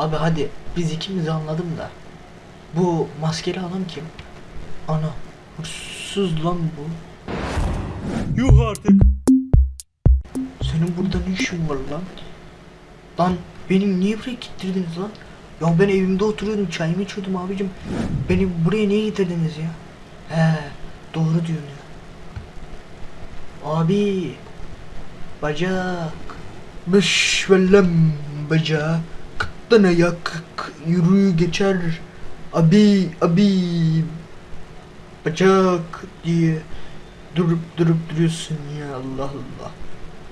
Abi hadi biz ikimiz anladım da. Bu maskeli adam kim? Ana hırsız lan bu. Yuh artık. Senin burada ne işin var lan? Lan benim niye buraya getirdiniz lan? Ya ben evimde oturuyordum çayımı içiyordum abicim. Beni buraya niye getirdiniz ya? He doğru diyorsun ya. Abi bacak Beş vellem bacak Kıttan ayak yürü geçer Abi abi Bacak diye Durup durup duruyorsun ya Allah Allah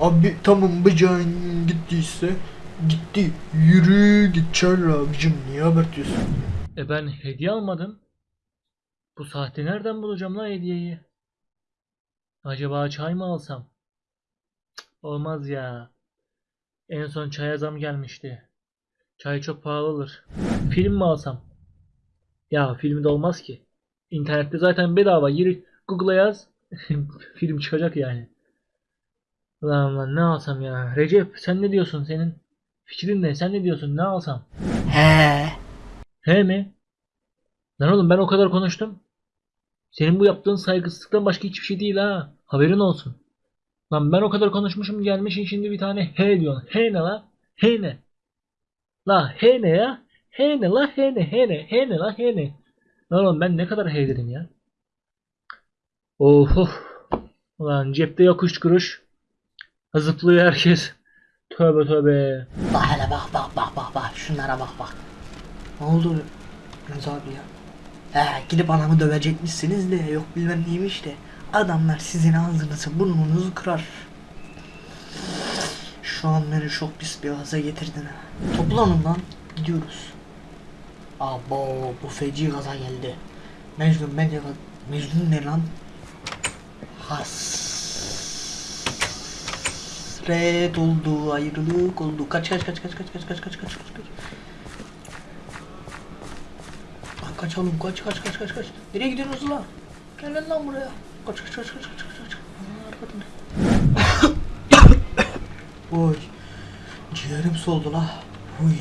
Abi tamam bacağın gittiyse gitti. Yürü geçer abicim niye abartıyorsun? E ben hediye almadım. Bu saatte nereden bulacağım lan hediyeyi? Acaba çay mı alsam? Cık, Olmaz ya. En son çaya zam gelmişti. Çay çok pahalı olur. Film mi alsam? Ya filmde olmaz ki. İnternette zaten bedava. Gir Google'a yaz. Film çıkacak yani. Lan lan ne alsam ya? Recep sen ne diyorsun senin? Fikrin ne? Sen ne diyorsun? Ne alsam? He. He mi? Lan oğlum ben o kadar konuştum. Senin bu yaptığın saygısızlıktan başka hiçbir şey değil ha. Haberin olsun. Lan ben o kadar konuşmuşum gelmişsin şimdi bir tane he diyorsun. He ne la? He ne? La he ne ya? He ne la he ne he ne he ne la he ne? Lan oğlum ben ne kadar he ya? Of. Ulan cepte yok üç kuruş. Zıplıyor herkes. Tövbe tövbe. Bak hele bak bak bak bak bak şunlara bak bak. Ne oldu Rıza abi ya? He gidip anamı dövecekmişsiniz de yok bilmem neymiş de. Adamlar sizin ağzınızı burnunuzu kırar. Şu an beni çok pis bir gaza getirdin ha. Toplanın lan gidiyoruz. Abo bu feci gaza geldi. Mecnun bence Mecnun ne lan? Hasret oldu, ayrılık oldu. Kaç kaç kaç kaç kaç kaç kaç kaç kaç kaç kaç. Lan kaçalım kaç kaç kaç kaç kaç. Nereye gidiyorsunuz lan? Gelin lan buraya. Kaç kaç kaç kaç kaç kaç kaç. Aa, arkadan. Oy. Ciğerim soldu la. Uy.